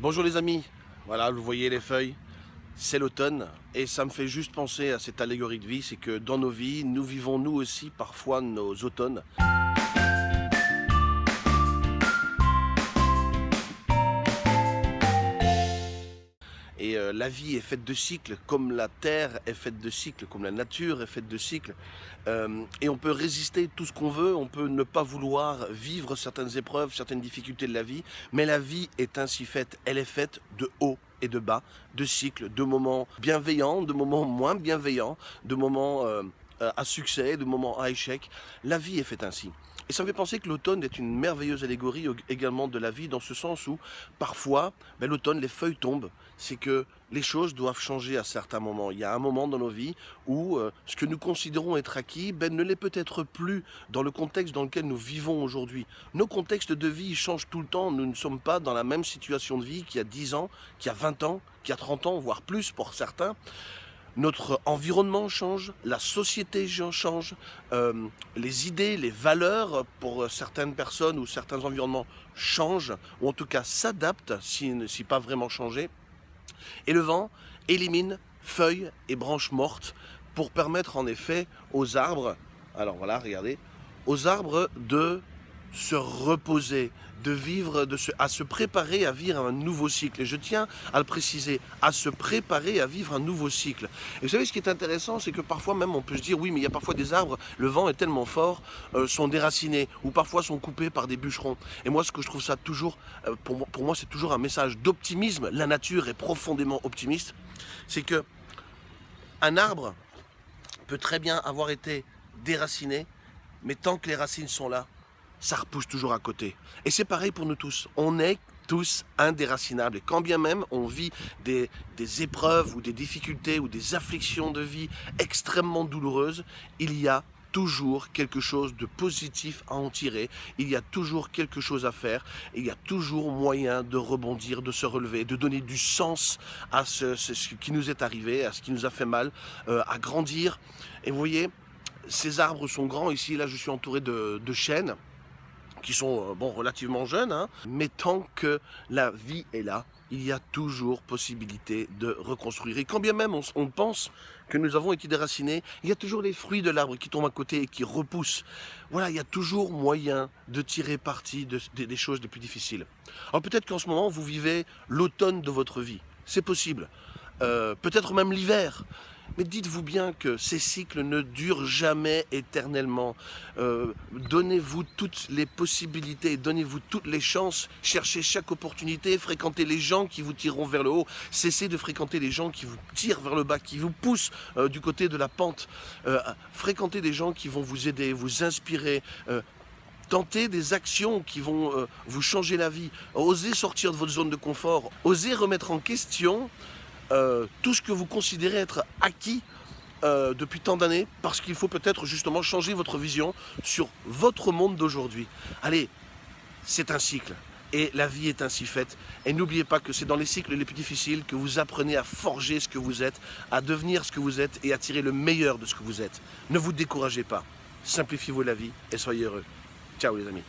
Bonjour les amis, voilà vous voyez les feuilles, c'est l'automne et ça me fait juste penser à cette allégorie de vie, c'est que dans nos vies, nous vivons nous aussi parfois nos automnes. Et euh, la vie est faite de cycles, comme la terre est faite de cycles, comme la nature est faite de cycles. Euh, et on peut résister tout ce qu'on veut, on peut ne pas vouloir vivre certaines épreuves, certaines difficultés de la vie, mais la vie est ainsi faite, elle est faite de haut et de bas, de cycles, de moments bienveillants, de moments moins bienveillants, de moments euh, à succès, de moments à échec. La vie est faite ainsi. Et ça me fait penser que l'automne est une merveilleuse allégorie également de la vie, dans ce sens où, parfois, ben, l'automne, les feuilles tombent. C'est que les choses doivent changer à certains moments. Il y a un moment dans nos vies où euh, ce que nous considérons être acquis ben, ne l'est peut-être plus dans le contexte dans lequel nous vivons aujourd'hui. Nos contextes de vie changent tout le temps. Nous ne sommes pas dans la même situation de vie qu'il y a 10 ans, qu'il y a 20 ans, qu'il y a 30 ans, voire plus pour certains notre environnement change, la société change, euh, les idées, les valeurs pour certaines personnes ou certains environnements changent, ou en tout cas s'adaptent, si, si pas vraiment changé. Et le vent élimine feuilles et branches mortes pour permettre en effet aux arbres, alors voilà, regardez, aux arbres de se reposer, de vivre, à se préparer à vivre un nouveau cycle. Et je tiens à le préciser, à se préparer à vivre un nouveau cycle. Et vous savez, ce qui est intéressant, c'est que parfois même on peut se dire, oui, mais il y a parfois des arbres, le vent est tellement fort, euh, sont déracinés, ou parfois sont coupés par des bûcherons. Et moi, ce que je trouve ça toujours, euh, pour moi, pour moi c'est toujours un message d'optimisme. La nature est profondément optimiste. C'est que un arbre peut très bien avoir été déraciné, mais tant que les racines sont là, ça repousse toujours à côté. Et c'est pareil pour nous tous. On est tous indéracinables. Et quand bien même on vit des, des, épreuves ou des difficultés ou des afflictions de vie extrêmement douloureuses, il y a toujours quelque chose de positif à en tirer, il y a toujours quelque chose à faire, il y a toujours moyen de rebondir, de se relever, de donner du sens à ce, qui nous est arrivé, à ce qui nous a fait mal, euh, à grandir. Et vous voyez, ces arbres sont grands, ici là je suis entouré de, de chênes, qui sont euh, bon, relativement jeunes, hein. mais tant que la vie est là, il y a toujours possibilité de reconstruire. Et quand bien même on, pense que nous avons été déracinés, il y a toujours les fruits de l'arbre qui tombent à côté et qui repoussent. Voilà, il y a toujours moyen de tirer parti des choses les plus difficiles. Alors peut-être qu'en ce moment, vous vivez l'automne de votre vie. C'est possible. Euh, peut-être même l'hiver. Mais dites-vous bien que ces cycles ne durent jamais éternellement. Euh, donnez-vous toutes les possibilités, donnez-vous toutes les chances, cherchez chaque opportunité, fréquentez les gens qui vous tireront vers le haut, cessez de fréquenter les gens qui vous tirent vers le bas, qui vous poussent euh, du côté de la pente. Euh, fréquentez des gens qui vont vous aider, vous inspirer, tentez des actions qui vont vous changer la vie, osez sortir de votre zone de confort, osez remettre en question euh, tout ce que vous considérez être acquis euh, depuis tant d'années, parce qu'il faut peut-être justement changer votre vision sur votre monde d'aujourd'hui. Allez, c'est un cycle. Et la vie est ainsi faite. Et n'oubliez pas que c'est dans les cycles les plus difficiles que vous apprenez à forger ce que vous êtes, à devenir ce que vous êtes et à tirer le meilleur de ce que vous êtes. Ne vous découragez pas. Simplifiez-vous la vie et soyez heureux. Ciao les amis.